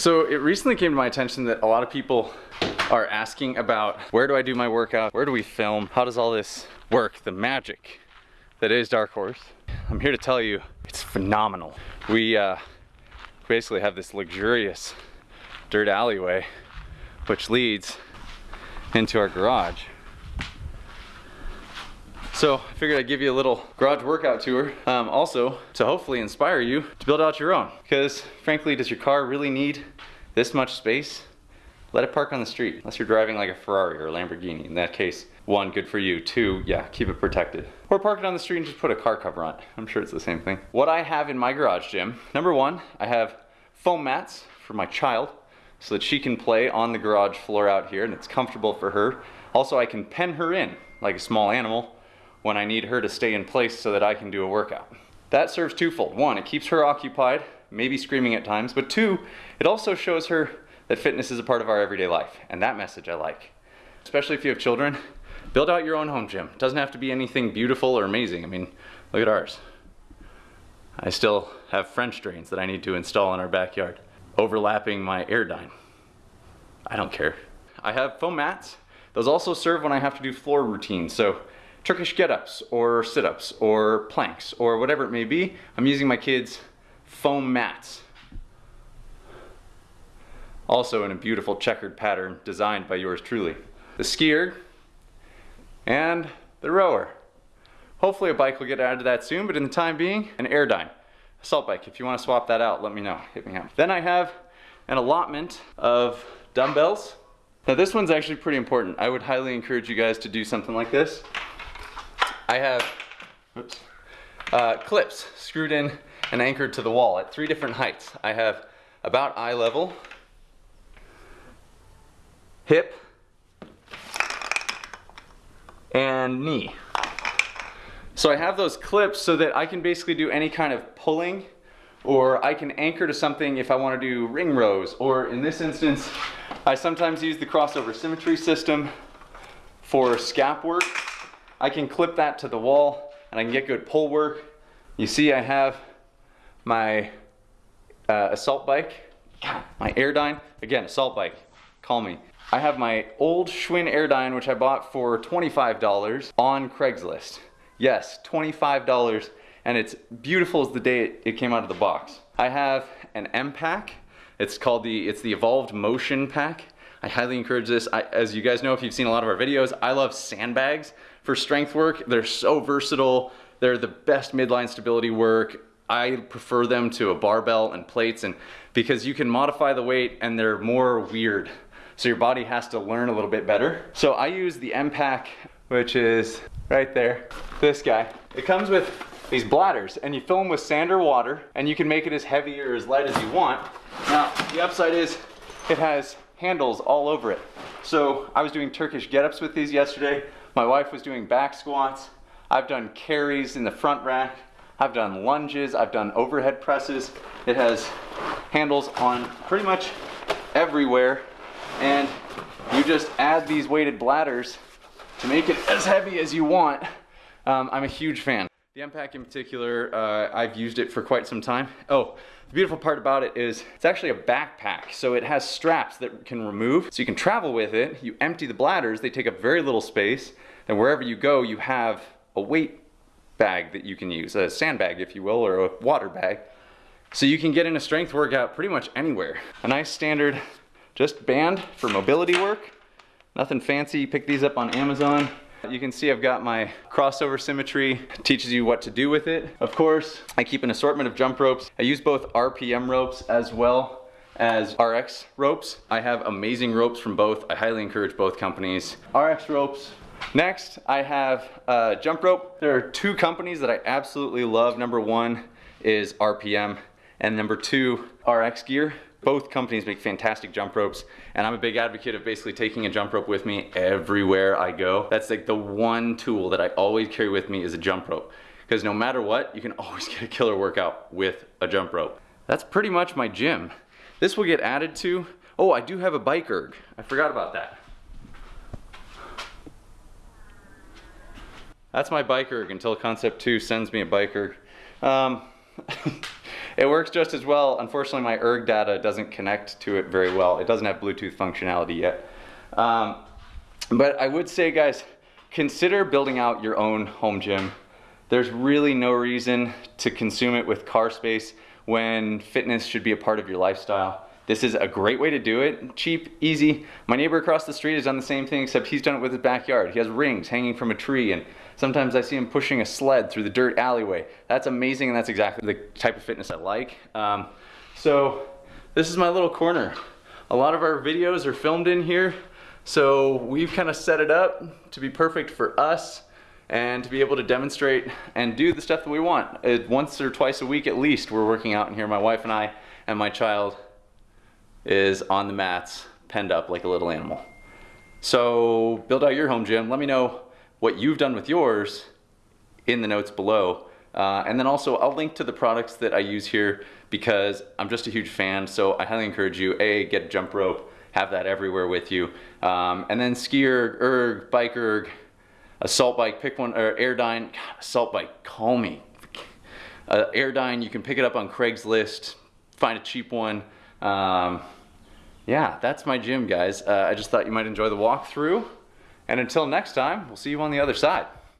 So it recently came to my attention that a lot of people are asking about where do I do my workout? Where do we film? How does all this work? The magic that is Dark Horse. I'm here to tell you it's phenomenal. We uh, basically have this luxurious dirt alleyway which leads into our garage. So I figured I'd give you a little garage workout tour. Um, also to hopefully inspire you to build out your own. Because frankly, does your car really need this much space? Let it park on the street, unless you're driving like a Ferrari or a Lamborghini. In that case, one, good for you. Two, yeah, keep it protected. Or park it on the street and just put a car cover on it. I'm sure it's the same thing. What I have in my garage gym, number one, I have foam mats for my child so that she can play on the garage floor out here and it's comfortable for her. Also, I can pen her in like a small animal when I need her to stay in place so that I can do a workout. That serves twofold. One, it keeps her occupied, maybe screaming at times, but two, it also shows her that fitness is a part of our everyday life, and that message I like. Especially if you have children, build out your own home gym. It doesn't have to be anything beautiful or amazing. I mean, look at ours. I still have French drains that I need to install in our backyard, overlapping my Airdyne. I don't care. I have foam mats. Those also serve when I have to do floor routines. So Turkish get-ups or sit-ups or planks or whatever it may be, I'm using my kids' foam mats also in a beautiful checkered pattern designed by yours truly. The skier and the rower. Hopefully a bike will get added to that soon, but in the time being, an Airdyne. Assault bike, if you want to swap that out, let me know, hit me up. Then I have an allotment of dumbbells. Now this one's actually pretty important. I would highly encourage you guys to do something like this. I have oops, uh, clips screwed in and anchored to the wall at three different heights. I have about eye level, hip, and knee. So I have those clips so that I can basically do any kind of pulling or I can anchor to something if I want to do ring rows or in this instance I sometimes use the crossover symmetry system for scap work. I can clip that to the wall and I can get good pull work. You see I have my uh, assault bike, my Airdyne, again assault bike, call me. I have my old Schwinn Airdyne, which I bought for $25 on Craigslist. Yes, $25, and it's beautiful as the day it, it came out of the box. I have an M pack. It's called the, it's the Evolved Motion Pack. I highly encourage this. I, as you guys know, if you've seen a lot of our videos, I love sandbags for strength work. They're so versatile. They're the best midline stability work. I prefer them to a barbell and plates and because you can modify the weight and they're more weird. So your body has to learn a little bit better. So I use the M-Pack, which is right there, this guy. It comes with these bladders and you fill them with sand or water and you can make it as heavy or as light as you want. Now, the upside is it has handles all over it. So I was doing Turkish get-ups with these yesterday. My wife was doing back squats. I've done carries in the front rack. I've done lunges. I've done overhead presses. It has handles on pretty much everywhere and you just add these weighted bladders to make it as heavy as you want. Um, I'm a huge fan. The M-Pack in particular, uh, I've used it for quite some time. Oh, the beautiful part about it is it's actually a backpack, so it has straps that can remove, so you can travel with it. You empty the bladders, they take up very little space, and wherever you go, you have a weight bag that you can use, a sandbag, if you will, or a water bag. So you can get in a strength workout pretty much anywhere. A nice standard just band for mobility work. Nothing fancy, pick these up on Amazon. You can see I've got my crossover symmetry, teaches you what to do with it. Of course, I keep an assortment of jump ropes. I use both RPM ropes as well as RX ropes. I have amazing ropes from both. I highly encourage both companies. RX ropes. Next, I have a jump rope. There are two companies that I absolutely love. Number one is RPM and number two, RX Gear. Both companies make fantastic jump ropes and I'm a big advocate of basically taking a jump rope with me everywhere I go. That's like the one tool that I always carry with me is a jump rope because no matter what, you can always get a killer workout with a jump rope. That's pretty much my gym. This will get added to, oh, I do have a bike erg. I forgot about that. That's my bike erg until Concept 2 sends me a bike erg. Um, it works just as well. Unfortunately, my erg data doesn't connect to it very well. It doesn't have Bluetooth functionality yet. Um, but I would say, guys, consider building out your own home gym. There's really no reason to consume it with car space when fitness should be a part of your lifestyle. This is a great way to do it. Cheap, easy. My neighbor across the street has done the same thing, except he's done it with his backyard. He has rings hanging from a tree, and sometimes I see him pushing a sled through the dirt alleyway. That's amazing, and that's exactly the type of fitness I like. Um, so this is my little corner. A lot of our videos are filmed in here, so we've kind of set it up to be perfect for us and to be able to demonstrate and do the stuff that we want. Once or twice a week at least, we're working out in here, my wife and I, and my child is on the mats, penned up like a little animal. So build out your home gym. Let me know what you've done with yours in the notes below. Uh, and then also I'll link to the products that I use here because I'm just a huge fan. So I highly encourage you, A, get a jump rope, have that everywhere with you. Um, and then skier, erg, bike erg, assault bike, pick one, or Airdyne, God, assault bike, call me. Uh, Airdyne, you can pick it up on Craigslist, find a cheap one. Um, yeah, that's my gym, guys. Uh, I just thought you might enjoy the walkthrough. And until next time, we'll see you on the other side.